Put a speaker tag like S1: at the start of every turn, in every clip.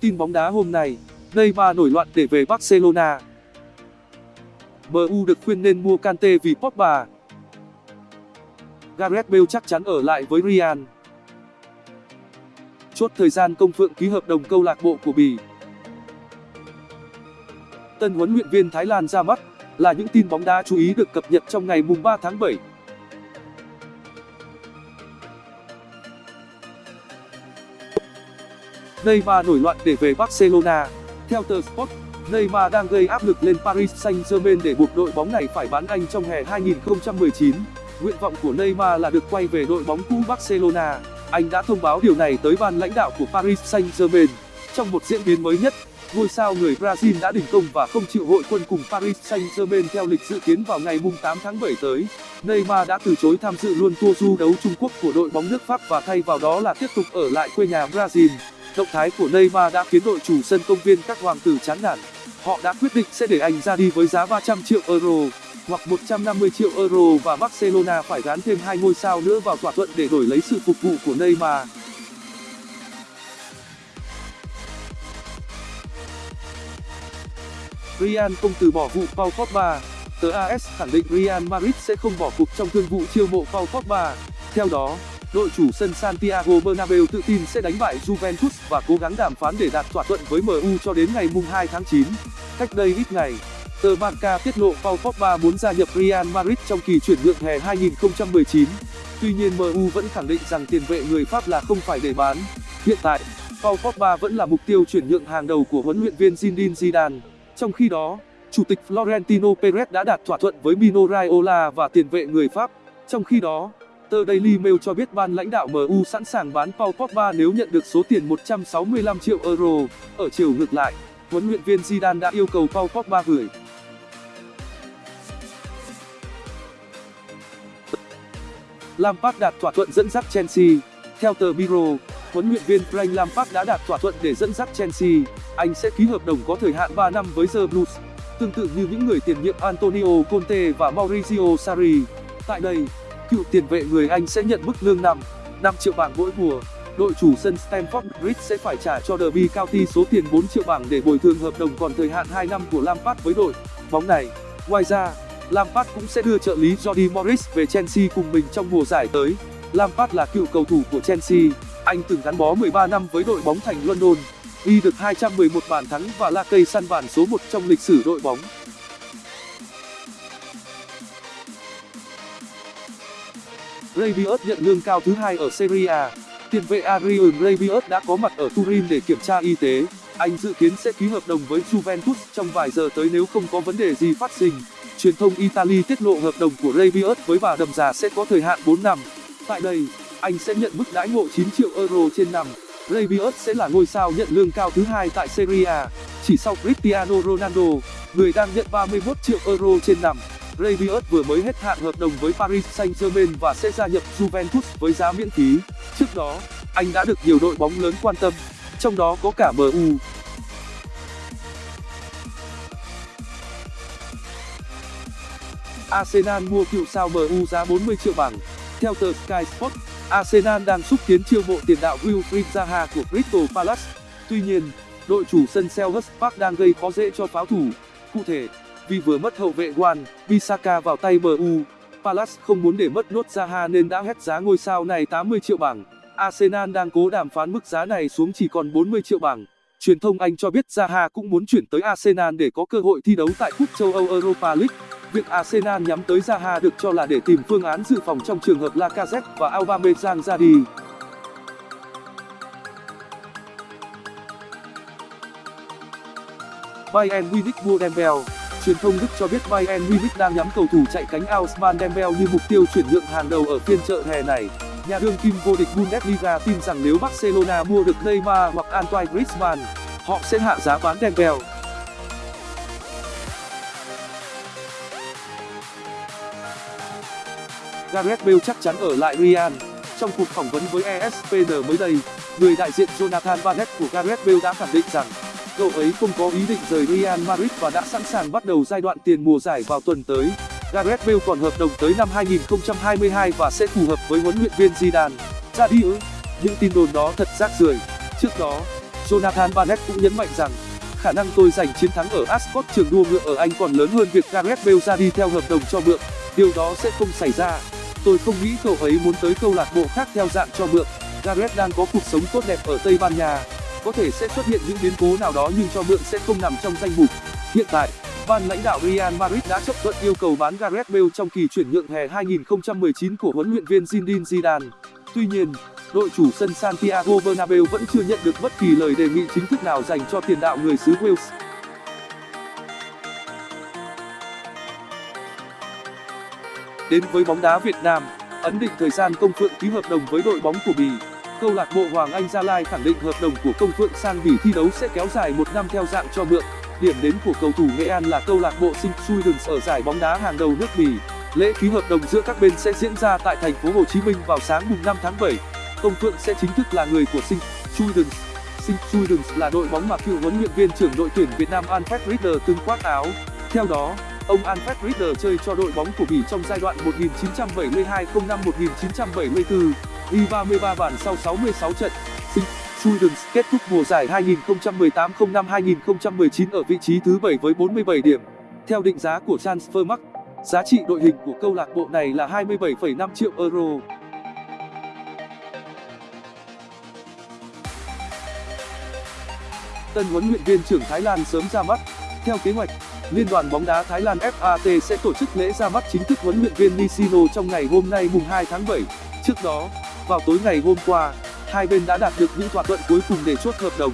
S1: Tin bóng đá hôm nay, Neymar nổi loạn để về Barcelona. MU được khuyên nên mua Kante vì Pogba. Gareth Bale chắc chắn ở lại với Real. Chốt thời gian công phượng ký hợp đồng câu lạc bộ của Bỉ. Tân huấn luyện viên Thái Lan ra mắt là những tin bóng đá chú ý được cập nhật trong ngày mùng 3 tháng 7. Neymar nổi loạn để về Barcelona. Theo tờ Sport, Neymar đang gây áp lực lên Paris Saint-Germain để buộc đội bóng này phải bán anh trong hè 2019. Nguyện vọng của Neymar là được quay về đội bóng cũ Barcelona. Anh đã thông báo điều này tới ban lãnh đạo của Paris Saint-Germain. Trong một diễn biến mới nhất, ngôi sao người Brazil đã đình công và không chịu hội quân cùng Paris Saint-Germain theo lịch dự kiến vào ngày 8 tháng 7 tới. Neymar đã từ chối tham dự luôn tour du đấu Trung Quốc của đội bóng nước Pháp và thay vào đó là tiếp tục ở lại quê nhà Brazil. Động thái của Neymar đã khiến đội chủ sân công viên các hoàng tử chán nản. Họ đã quyết định sẽ để anh ra đi với giá 300 triệu euro hoặc 150 triệu euro và Barcelona phải gán thêm hai ngôi sao nữa vào thỏa thuận để đổi lấy sự phục vụ của Neymar. Real không từ bỏ vụ Paul Pogba. Tờ AS khẳng định Real Madrid sẽ không bỏ cuộc trong thương vụ chiêu mộ Paul Pogba. Theo đó, đội chủ sân Santiago Bernabeu tự tin sẽ đánh bại Juventus và cố gắng đàm phán để đạt thỏa thuận với MU cho đến ngày mùng 2 tháng 9. Cách đây ít ngày, tờ Barca tiết lộ Paul Pogba muốn gia nhập Real Madrid trong kỳ chuyển nhượng hè 2019. Tuy nhiên MU vẫn khẳng định rằng tiền vệ người Pháp là không phải để bán. Hiện tại, Paul Pogba vẫn là mục tiêu chuyển nhượng hàng đầu của huấn luyện viên Zinedine Zidane. Trong khi đó, chủ tịch Florentino Perez đã đạt thỏa thuận với Mino Raiola và tiền vệ người Pháp. Trong khi đó, Reuters Daily Mail cho biết ban lãnh đạo MU sẵn sàng bán Paul Pogba nếu nhận được số tiền 165 triệu euro. Ở chiều ngược lại, huấn luyện viên Zidane đã yêu cầu Paul Pogba gửi Lampard đạt thỏa thuận dẫn dắt Chelsea. Theo tờ Biro, huấn luyện viên Frank Lampard đã đạt thỏa thuận để dẫn dắt Chelsea. Anh sẽ ký hợp đồng có thời hạn 3 năm với The Blues, tương tự như những người tiền nhiệm Antonio Conte và Maurizio Sarri. Tại đây, cựu tiền vệ người Anh sẽ nhận mức lương 5, 5 triệu bảng mỗi mùa. Đội chủ sân Stamford Bridge sẽ phải trả cho Derby County số tiền 4 triệu bảng để bồi thường hợp đồng còn thời hạn 2 năm của Lampard với đội bóng này. Ngoài ra, Lampard cũng sẽ đưa trợ lý Jody Morris về Chelsea cùng mình trong mùa giải tới. Lampard là cựu cầu thủ của Chelsea, anh từng gắn bó 13 năm với đội bóng thành London, ghi được 211 bàn thắng và là cây săn bàn số 1 trong lịch sử đội bóng. Rabiot nhận lương cao thứ hai ở Serie A. Tiền vệ Adrian Rabiot đã có mặt ở Turin để kiểm tra y tế. Anh dự kiến sẽ ký hợp đồng với Juventus trong vài giờ tới nếu không có vấn đề gì phát sinh. Truyền thông Italy tiết lộ hợp đồng của Rabiot với bà đầm già sẽ có thời hạn 4 năm. Tại đây, anh sẽ nhận mức đãi ngộ 9 triệu euro trên năm. Rabiot sẽ là ngôi sao nhận lương cao thứ hai tại Serie A, chỉ sau Cristiano Ronaldo, người đang nhận 31 triệu euro trên năm. Rabiot vừa mới hết hạn hợp đồng với Paris Saint-Germain và sẽ gia nhập Juventus với giá miễn phí. Trước đó, anh đã được nhiều đội bóng lớn quan tâm, trong đó có cả MU. Arsenal mua cựu sao MU giá 40 triệu bảng. Theo tờ Sky Sports, Arsenal đang xúc tiến chiêu mộ tiền đạo Wilfried Zaha của Crystal Palace. Tuy nhiên, đội chủ sân Selhurst Park đang gây khó dễ cho pháo thủ. Cụ thể, vì vừa mất hậu vệ Wan Bissaka vào tay MU, Palace không muốn để mất nốt Zaha nên đã hét giá ngôi sao này 80 triệu bảng. Arsenal đang cố đàm phán mức giá này xuống chỉ còn 40 triệu bảng. Truyền thông Anh cho biết Zaha cũng muốn chuyển tới Arsenal để có cơ hội thi đấu tại cúp châu Âu Europa League. Việc Arsenal nhắm tới Zaha được cho là để tìm phương án dự phòng trong trường hợp Lacazette và Aubameyang ra đi. Bayern Munich mua Dembele Truyền thông Đức cho biết Bayern Munich đang nhắm cầu thủ chạy cánh Ousmane Dembele như mục tiêu chuyển nhượng hàng đầu ở phiên chợ hè này. Nhà đương kim vô địch Bundesliga tin rằng nếu Barcelona mua được Neymar hoặc Antoine Griezmann, họ sẽ hạ giá bán Dembele. Gareth Bale chắc chắn ở lại Real. Trong cuộc phỏng vấn với ESPN mới đây, người đại diện Jonathan Barnett của Gareth Bale đã khẳng định rằng cậu ấy không có ý định rời Real Madrid và đã sẵn sàng bắt đầu giai đoạn tiền mùa giải vào tuần tới. Gareth Bale còn hợp đồng tới năm 2022 và sẽ phù hợp với huấn luyện viên Zidane. ra đi ư? Những tin đồn đó thật rác rưởi. Trước đó, jonathan barnett cũng nhấn mạnh rằng, khả năng tôi giành chiến thắng ở ascot trường đua ngựa ở anh còn lớn hơn việc gareth bale ra đi theo hợp đồng cho mượn. Điều đó sẽ không xảy ra. Tôi không nghĩ cậu ấy muốn tới câu lạc bộ khác theo dạng cho mượn. Gareth đang có cuộc sống tốt đẹp ở tây ban nha có thể sẽ xuất hiện những biến cố nào đó nhưng cho mượn sẽ không nằm trong danh mục. Hiện tại, ban lãnh đạo real madrid đã chấp thuận yêu cầu bán gareth bale trong kỳ chuyển nhượng hè 2019 của huấn luyện viên zinedine zidane. Tuy nhiên, đội chủ sân santiago bernabeu vẫn chưa nhận được bất kỳ lời đề nghị chính thức nào dành cho tiền đạo người xứ wales. Đến với bóng đá việt nam, ấn định thời gian công phượng ký hợp đồng với đội bóng của bỉ câu lạc bộ hoàng anh gia lai khẳng định hợp đồng của công phượng sang bỉ thi đấu sẽ kéo dài một năm theo dạng cho mượn. Điểm đến của cầu thủ nghệ an là câu lạc bộ Sint Truidens ở giải bóng đá hàng đầu nước bỉ. Lễ ký hợp đồng giữa các bên sẽ diễn ra tại thành phố Hồ Chí Minh vào sáng mùng 5 tháng 7 công phượng sẽ chính thức là người của Sint Truidens Sint Truidens là đội bóng mà cựu huấn luyện viên trưởng đội tuyển Việt Nam Alfred Rieder từng khoác áo. Theo đó, ông Alfred Rieder chơi cho đội bóng của bỉ trong giai đoạn 1972-05-1974 ghi 33 bàn sau 66 trận Sint kết thúc mùa giải 2018-05-2019 ở vị trí thứ 7 với 47 điểm. Theo định giá của Transfermarkt, giá trị đội hình của câu lạc bộ này là 27,5 triệu euro. Tân huấn luyện viên trưởng Thái Lan sớm ra mắt. Theo kế hoạch, Liên đoàn bóng đá Thái Lan FAT sẽ tổ chức lễ ra mắt chính thức huấn luyện viên Nishino trong ngày hôm nay mùng 2 tháng 7. Trước đó, vào tối ngày hôm qua, hai bên đã đạt được những thỏa thuận cuối cùng để chốt hợp đồng.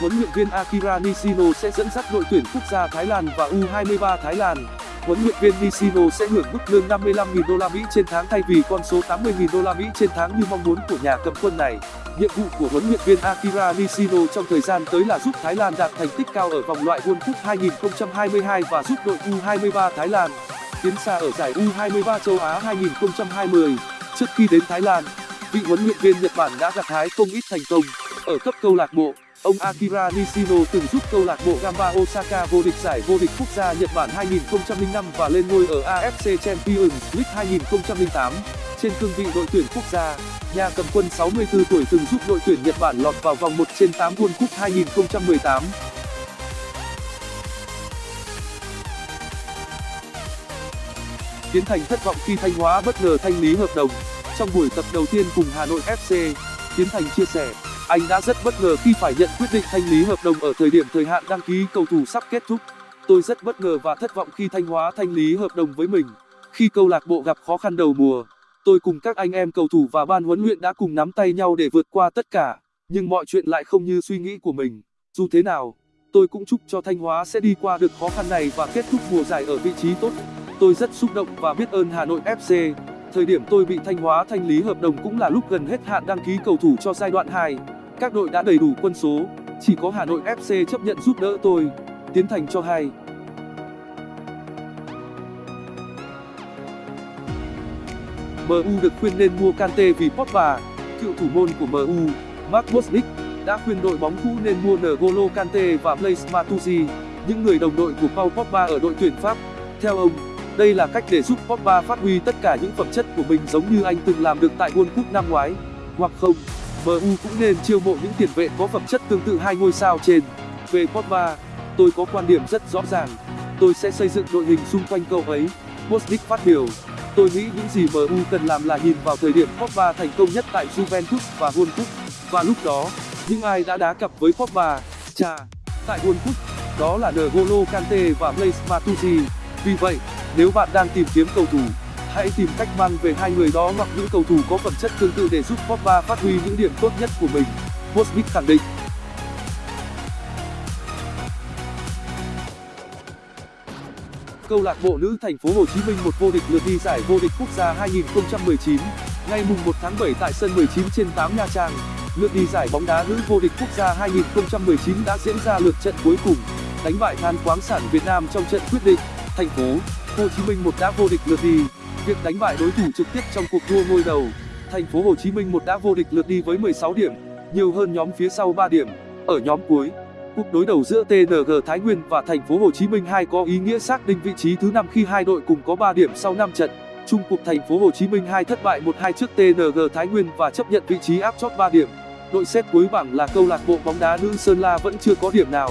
S1: Huấn luyện viên akira nishino sẽ dẫn dắt đội tuyển quốc gia thái lan và u 23 thái lan. Huấn luyện viên nishino sẽ hưởng mức lương 55.000 đô la mỹ trên tháng thay vì con số 80.000 đô la mỹ trên tháng như mong muốn của nhà cầm quân này. Nhiệm vụ của huấn luyện viên akira nishino trong thời gian tới là giúp thái lan đạt thành tích cao ở vòng loại world cup 2022 và giúp đội u 23 thái lan tiến xa ở giải u 23 châu á 2020 trước khi đến thái lan vị huấn luyện viên nhật bản đã gặt hái không ít thành công. Ở cấp câu lạc bộ, ông akira nishino từng giúp câu lạc bộ gamba osaka vô địch giải vô địch quốc gia nhật bản 2005 và lên ngôi ở afc champions league 2008 trên cương vị đội tuyển quốc gia, nhà cầm quân 64 tuổi từng giúp đội tuyển nhật bản lọt vào vòng 1 trên 8 world cup 2018 tiến thành thất vọng khi thanh hóa bất ngờ thanh lý hợp đồng trong buổi tập đầu tiên cùng hà nội fc tiến thành chia sẻ, anh đã rất bất ngờ khi phải nhận quyết định thanh lý hợp đồng ở thời điểm thời hạn đăng ký cầu thủ sắp kết thúc. Tôi rất bất ngờ và thất vọng khi thanh hóa thanh lý hợp đồng với mình. Khi câu lạc bộ gặp khó khăn đầu mùa, tôi cùng các anh em cầu thủ và ban huấn luyện đã cùng nắm tay nhau để vượt qua tất cả, nhưng mọi chuyện lại không như suy nghĩ của mình. Dù thế nào, tôi cũng chúc cho thanh hóa sẽ đi qua được khó khăn này và kết thúc mùa giải ở vị trí tốt. Tôi rất xúc động và biết ơn hà nội fc thời điểm tôi bị thanh hóa thanh lý hợp đồng cũng là lúc gần hết hạn đăng ký cầu thủ cho giai đoạn 2. các đội đã đầy đủ quân số chỉ có hà nội fc chấp nhận giúp đỡ tôi tiến thành cho hay MU được khuyên nên mua Kante vì Pogba. Cựu thủ môn của MU, Mark Bosnich, đã khuyên đội bóng cũ nên mua N'Golo Kante và Blaise Matuidi, những người đồng đội của Paul Pogba ở đội tuyển Pháp. Theo ông, đây là cách để giúp Pogba phát huy tất cả những phẩm chất của mình giống như anh từng làm được tại World Cup năm ngoái. Hoặc không, MU cũng nên chiêu mộ những tiền vệ có phẩm chất tương tự hai ngôi sao trên. Về Pogba, tôi có quan điểm rất rõ ràng. Tôi sẽ xây dựng đội hình xung quanh cậu ấy. Bosnick phát biểu. Tôi nghĩ những gì MU cần làm là nhìn vào thời điểm Pogba thành công nhất tại Juventus và World Cup. Và lúc đó, những ai đã đá cặp với Pogba, cha, tại World Cup, đó là N'Golo Kante và Blaise Matuidi. Vì vậy, nếu bạn đang tìm kiếm cầu thủ, hãy tìm cách mang về hai người đó hoặc những cầu thủ có phẩm chất tương tự để giúp Pogba phát huy những điểm tốt nhất của mình. Bosnich khẳng định. Câu lạc bộ nữ thành phố Hồ Chí Minh một vô địch lượt đi giải vô địch quốc gia 2019. Ngày mùng 1 tháng 7 tại sân 19 trên 8 Nha Trang, lượt đi giải bóng đá nữ vô địch quốc gia 2019 đã diễn ra lượt trận cuối cùng, đánh bại Than khoáng sản Việt Nam trong trận quyết định. Thành phố Hồ Chí Minh một đã vô địch lượt đi. Việc đánh bại đối thủ trực tiếp trong cuộc đua ngôi đầu, Thành phố Hồ Chí Minh một đã vô địch lượt đi với 16 điểm, nhiều hơn nhóm phía sau 3 điểm. Ở nhóm cuối, cuộc đối đầu giữa TNG Thái Nguyên và Thành phố Hồ Chí Minh 2 có ý nghĩa xác định vị trí thứ năm khi hai đội cùng có 3 điểm sau 5 trận. chung cuộc thành phố Hồ Chí Minh 2 thất bại 1-2 trước TNG Thái Nguyên và chấp nhận vị trí áp chót 3 điểm đội xếp cuối bảng là câu lạc bộ bóng đá nữ Sơn La vẫn chưa có điểm nào